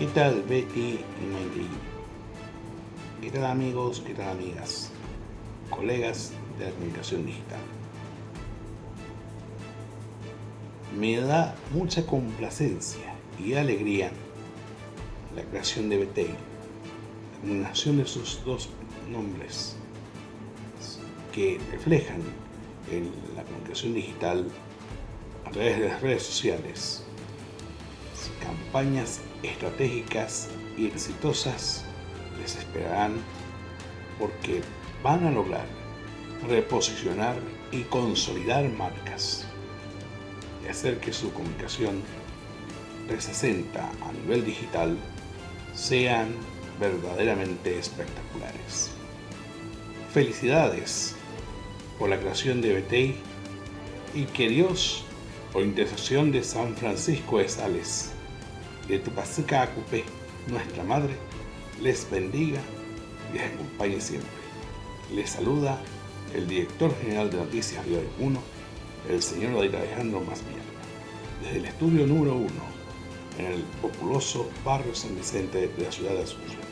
¿Qué tal Betty y Mayri? ¿Qué tal amigos? ¿Qué tal amigas? Colegas de la comunicación digital. Me da mucha complacencia y alegría la creación de Betty, la combinación de sus dos nombres que reflejan en la comunicación digital a través de las redes sociales campañas estratégicas y exitosas les esperarán porque van a lograr reposicionar y consolidar marcas y hacer que su comunicación 360 a nivel digital sean verdaderamente espectaculares. Felicidades por la creación de BTI y que Dios, por intercesión de San Francisco de Sales, de Tupacica Acupé, nuestra Madre, les bendiga y les acompañe siempre. Les saluda el director general de Noticias Río 1, el señor Alejandro Masmier, desde el estudio número 1, en el populoso barrio San Vicente de la ciudad de Asunción.